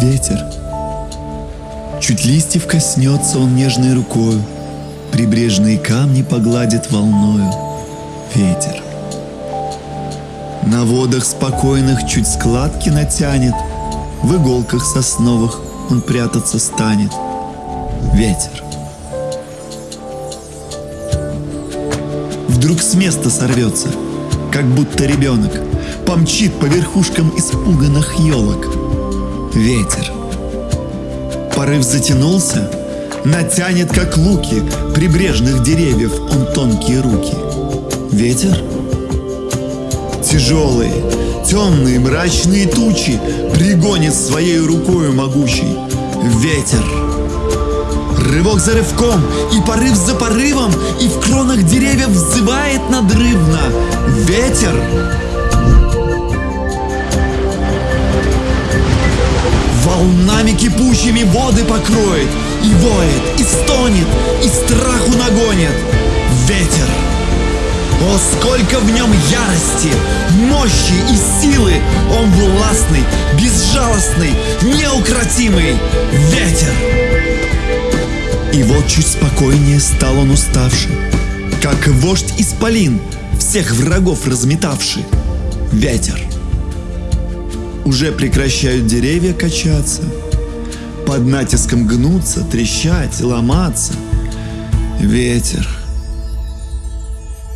ветер. Чуть листьев коснется он нежной рукою, Прибрежные камни погладит волною ветер. На водах спокойных чуть складки натянет, В иголках сосновых он прятаться станет. Ветер. Вдруг с места сорвется, как будто ребенок, Помчит по верхушкам испуганных елок. Ветер. Порыв затянулся, натянет, как луки, Прибрежных деревьев он тонкие руки. Ветер? Тяжелые, темные, мрачные тучи Пригонит своей рукою могучей. Ветер. Рывок за рывком, и порыв за порывом, И в кронах деревьев взывает надрывно. Ветер. Кипучими воды покроет, И воет, и стонет, и страху нагонит. Ветер. О, сколько в нем ярости, мощи и силы! Он властный, безжалостный, неукротимый ветер! И вот чуть спокойнее стал он уставший, Как вождь исполин, всех врагов разметавший. Ветер. Уже прекращают деревья качаться, Под натиском гнуться, трещать, ломаться. Ветер.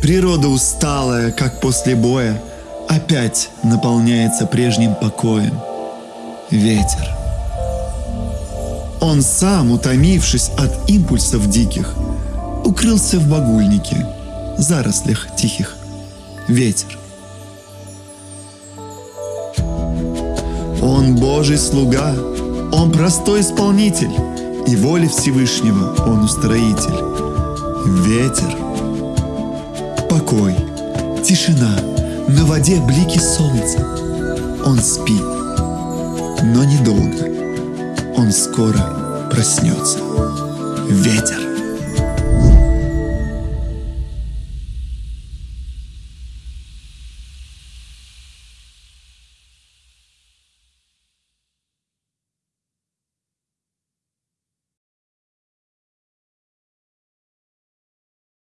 Природа усталая, как после боя, Опять наполняется прежним покоем. Ветер. Он сам, утомившись от импульсов диких, Укрылся в багульнике, зарослях тихих. Ветер. Он Божий слуга, Он простой исполнитель, И воли Всевышнего Он устроитель. Ветер. Покой, тишина, на воде блики солнца. Он спит, но недолго. Он скоро проснется. Ветер.